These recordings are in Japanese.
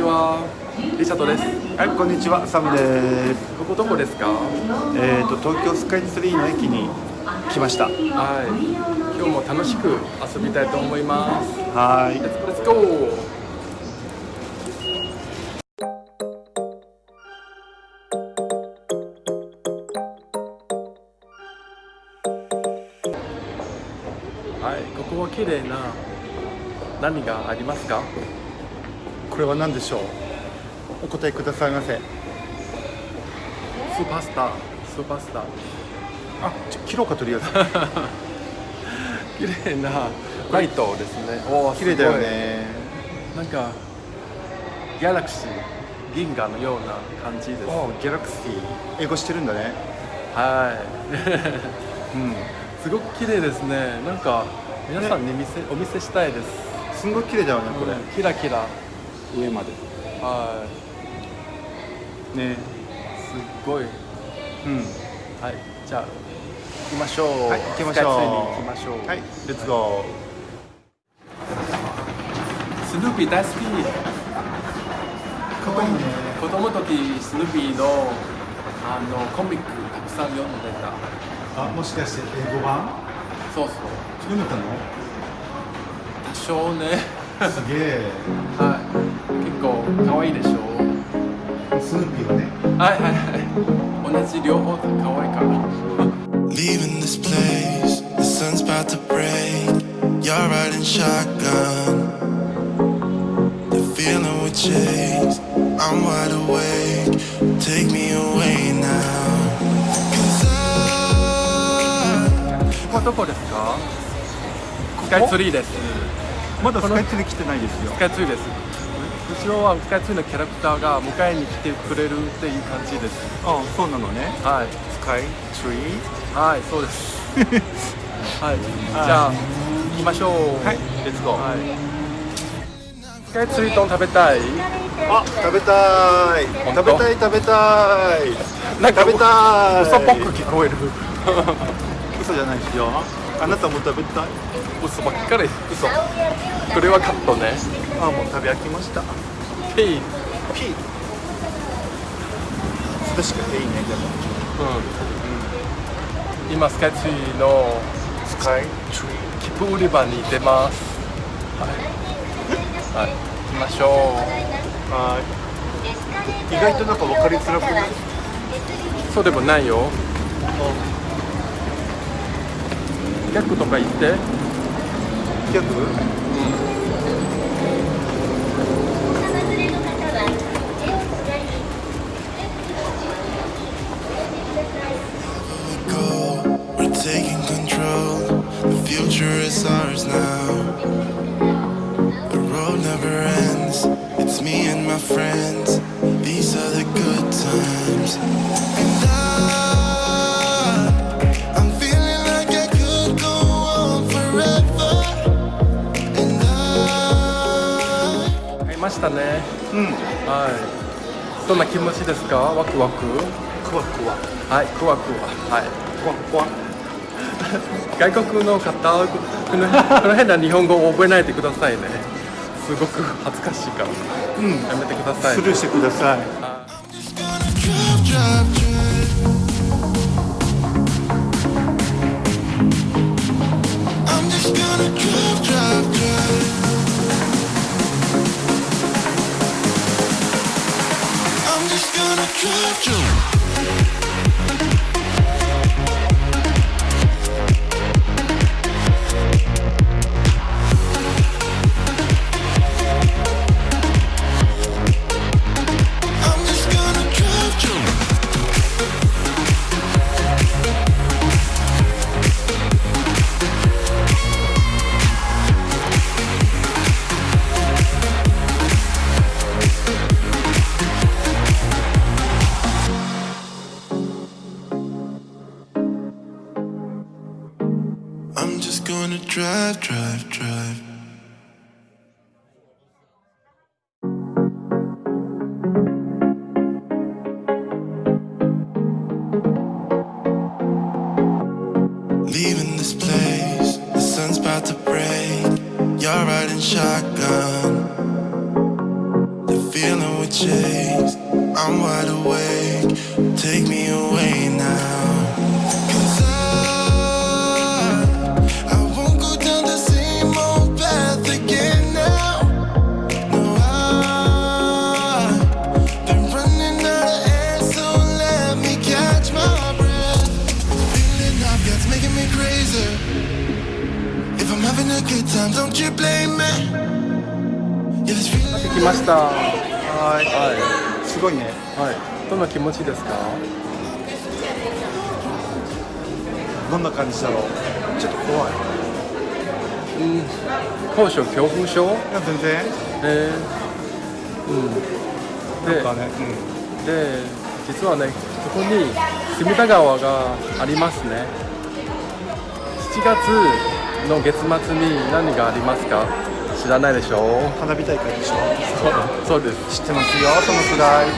ちは。リチャードです。はい、こんにちは、サムです。ここどこですか？えっ、と東京スカイツリーの駅に来ました。はい。今日も楽しく遊びたいと思います。はーい。Let's go. はい、ここは綺麗な何がありますか？これは何でしょう？お答えくださいませ。スーパースター、スーパースター。あ、ちょ切ろうかとりあえず。綺麗なライトですね。おー綺麗だよ。すね。なんかギャラクシー、銀河のような感じです。おー、ギャラクシー。英語してるんだね。はい。うん。すごく綺麗ですね。なんか皆さんに見せ、お見せしたいです。すんごい綺麗だよね、これ。うんキラキラ。上まで。はい。ね。すっごい。うん。はい。じゃあ行きましょう。はい、行きましょう。行きましょう。はい、レッツゴスヌーピー大好き。ー。かわいいね。子供の時スヌーピーのあのコミックたくさん読んでた。あ、もしかして英語版？そうそう。読めたの？多少ね。すげえ。はい。可愛いでしょスヌーピーがね。はいはいはい。同じ両方可愛いから。Leaving this place, the sun's about to break. You're riding shotgun. The feeling we chase, I'm wide awake. Take me away now. Cause I ここはどこですか？スカイツリーです。まだスカイツリー来てないですよス。カイツリーです。後ろはスカイツリーのキャラクターが迎えに来てくれるっていう感じです。あ、そうなのね。はい。スカイツリー。はい、そうです。はい。じゃあ行きましょう。はい、レッツゴー。はい。スカイツリー丼食べたい？あ、食べたい。食べたい食べたい。なんか食べたい。嘘っぽく聞こえる。嘘じゃないですよ。あなたも食べたい？嘘ばっかり。嘘。これはカットね。あ、もう食べ飽きました。ピー。ピー。確かにいいねでも。うん。今スカイツリーのスカイツリ切符売り場に出ます。はい。はい。行きましょー。はい。意外となんか分かりづらくない？う。そうでもないよ。逆とか言って。逆？ましたね。うん。はい。どんな気持ちですか？ワクワク？クワクワ。はい、クワクワ。はい。クワクワ。外国の方、この この変な日本語を覚えないでくださいね。すごく恥ずかしいから。うん。やめてください。スルーしてください。Choo-choo. した。ははい。い。すごいね。はい。どんな気持ちですか？どんな感じだろう？ちょっと怖い。うん。高所恐怖症？いや全然。えー、うん。でなんかねで実はねここに隅田川がありますね。7月の月末に何がありますか？知らないでしょ？うん花火大会でしょ？そうそうです。知ってますよそのくらい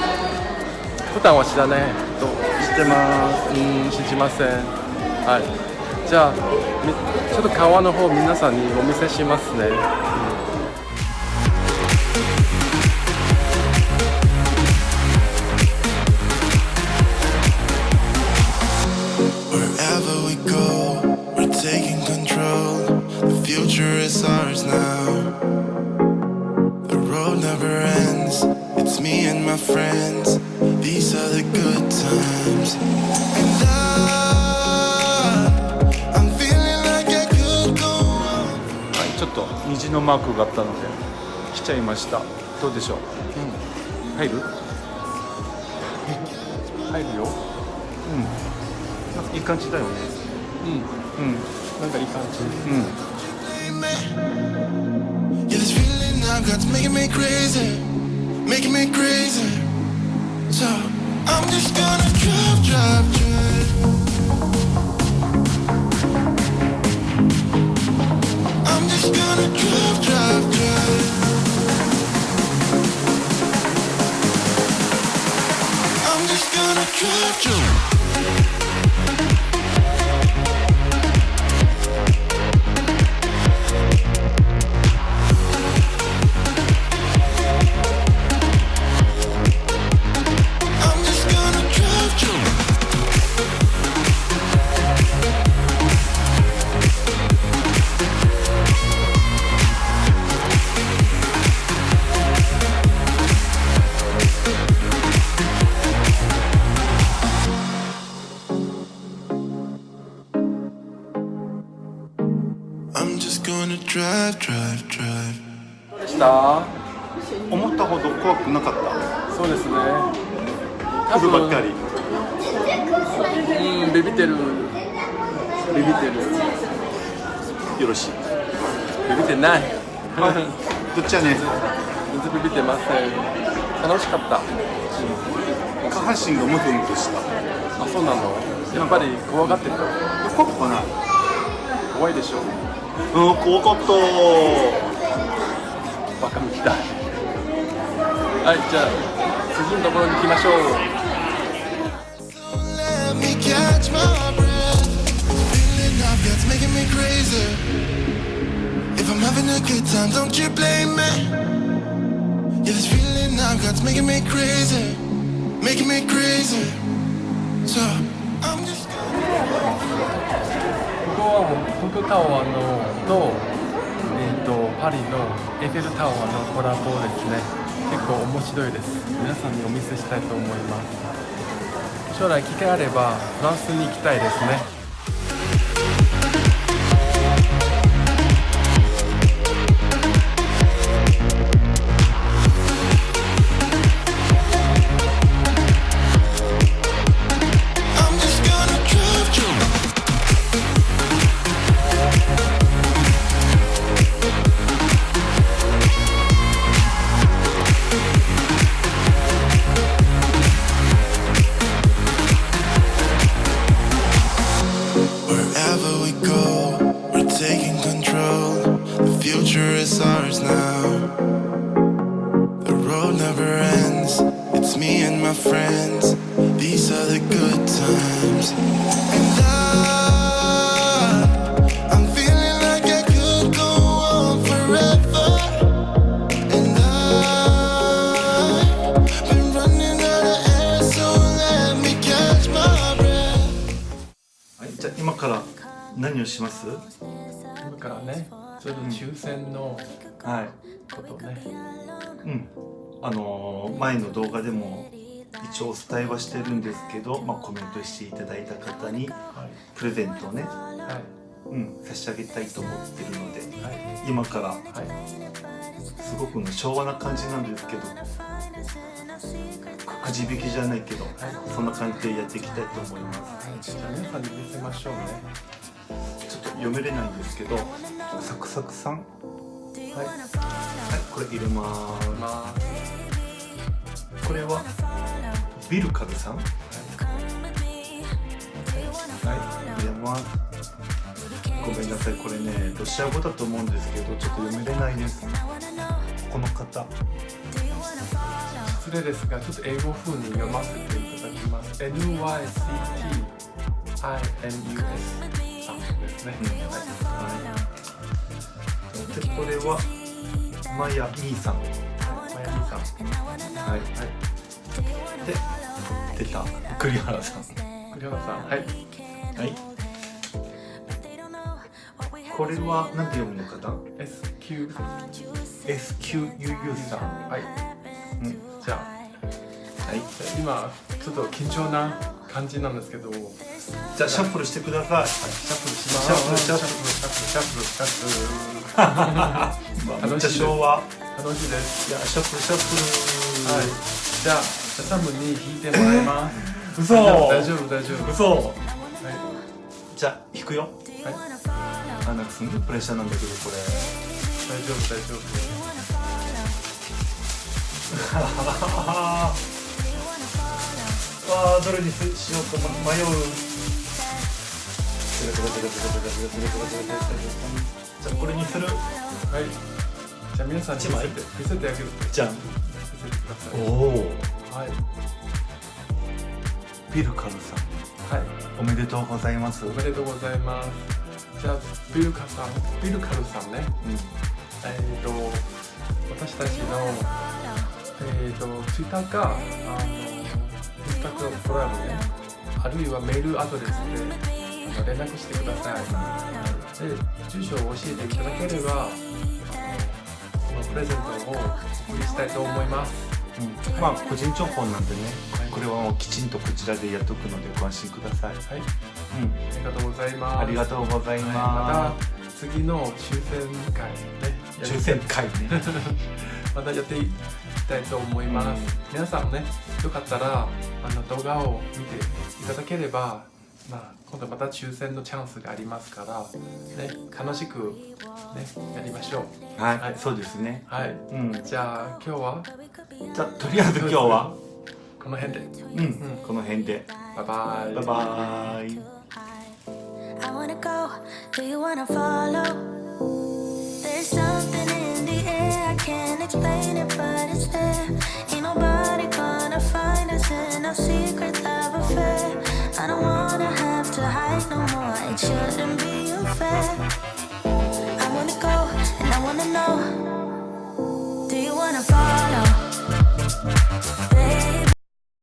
普段は知らない。と知ってます。うん知りません。はい。じゃあみちょっと川の方皆さんにお見せしますね my friends. These are the good times. And I, I'm feeling like I could go on. はいちょっと虹のマークがあったので来ちゃいましたどうでしょう、入る入るよなんかいい感じだよねうんうんなんかいい感じうん Yeah, this feeling I've got's making me crazy, making me crazy. So I'm just gonna drive, drive, drive. I'm just gonna drive, drive, drive. I'm just gonna drive, drive. Drive, drive, drive. どうでした？思ったほど怖くなかった？そうですね。来るばっかり。うんビビってる。ビビってる。よろしい。ビビってない。はい。どっちやね全然ビビってません。楽しかった。下半身がムズムズした。あそうなの？やっぱり怖がってた。怖くはない。怖いでしょうん怖かった。バカみたい。はいじゃあ次のところに行きましょうはもう東京タワーのと,、えー、とパリのエッフェルタワーのコラボですね。結構面白いです。皆さんにお見せしたいと思います。将来機会あればフランスに行きたいですね。何をします？今からねちょっと抽選のはい。ことね、うん。あのー前の動画でも一応お伝えはしてるんですけど、まあ、コメントしていただいた方にはい。プレゼントをね、はい。うん、差し上げたいと思ってるのではい。今からはい。すごくね昭和な感じなんですけどくじ引きじゃないけど、そんな感じでやっていきたいと思います。はい。じゃあ皆さんに見せましょうねちょっと読めれないんですけどサクサクさん？はい、はいこれ入れます。これはビルカルさん？はい。はい入れます。ごめんなさい。これねロシア語だと思うんですけどちょっと読めれないです。この方。失礼ですがちょっと英語風に読ませていただきます。NYCTINUS ですね、うん。はい。でこれはマヤミーさん。マヤミさん。はい。で出た。栗原さん。栗原さん。はい。はい。これは何て読むのかな？SQ SQUU さん。はい。うん。じゃあ。はい。今ちょっと緊張な感じなんですけど。はいじゃあシャッフルしてください。シャッフルしますシャッフルシャッフルシャッフルシャッフルシャッフルめっちゃ昭和楽しいですじゃあシャッフルシャッフルはいじゃあじゃあサムに引いてもらいます嘘大丈夫大丈夫嘘はいじゃあ引くよはいあなんかすんごいプレッシャーなんだけどこれ大丈夫大丈夫あーどれにしようか迷うじゃあこれにする。はい。じゃあ皆さんに見せて見せてあげるとじゃん。見せてください。おおはい。ビルカルさん。はい。おめでとうございます。おめでとうございます。じゃあビルカさんビルカルさんね。えっ、と私たちのえっ、とツイッターかあのインスタグラムね。あるいはメールアドレスで連絡してください。で住所を教えていただければこのプレゼントをお送りしたいと思います。うん。まあ個人情報なんでねこれはもうきちんとこちらでやっとくのでご安心ください、はい。うん、ありがとうございます。ありがとうございはい。ままた次の抽選会ね。す抽選会ね。またやってい？きたいと思います、皆さんねよかったらあの動画を見ていただければ、まあ、今度また抽選のチャンスがありますから、ね、楽しく、ね、やりましょう。はい、はいそうですね。はい。うん。じゃあ今日は？じゃあとりあえず今日は？この辺で。うん、この辺で。バイバイ。バイバイ。I wanna go, do you wanna follow? There's something can't explain it, but it's there. Ain't nobody gonna find us in our secret love affair. I don't wanna have to hide no more, it shouldn't be unfair. I wanna go, and I wanna know. Do you wanna follow? Baby.